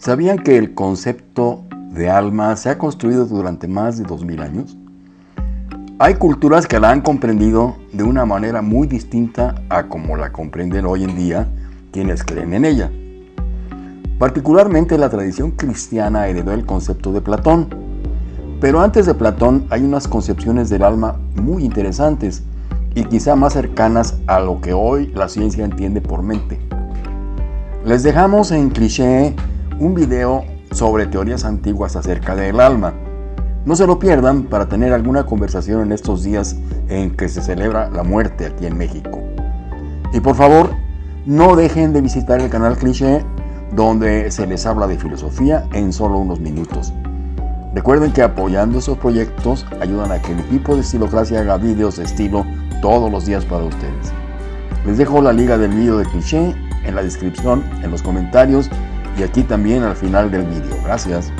¿Sabían que el concepto de alma se ha construido durante más de 2000 años? Hay culturas que la han comprendido de una manera muy distinta a como la comprenden hoy en día quienes creen en ella. Particularmente la tradición cristiana heredó el concepto de Platón. Pero antes de Platón hay unas concepciones del alma muy interesantes y quizá más cercanas a lo que hoy la ciencia entiende por mente. Les dejamos en cliché un video sobre teorías antiguas acerca del alma. No se lo pierdan para tener alguna conversación en estos días en que se celebra la muerte aquí en México. Y por favor, no dejen de visitar el canal Cliché, donde se les habla de filosofía en solo unos minutos. Recuerden que apoyando esos proyectos ayudan a que el equipo de Estilocracia haga videos de estilo todos los días para ustedes. Les dejo la liga del video de Cliché en la descripción, en los comentarios y aquí también al final del vídeo. Gracias.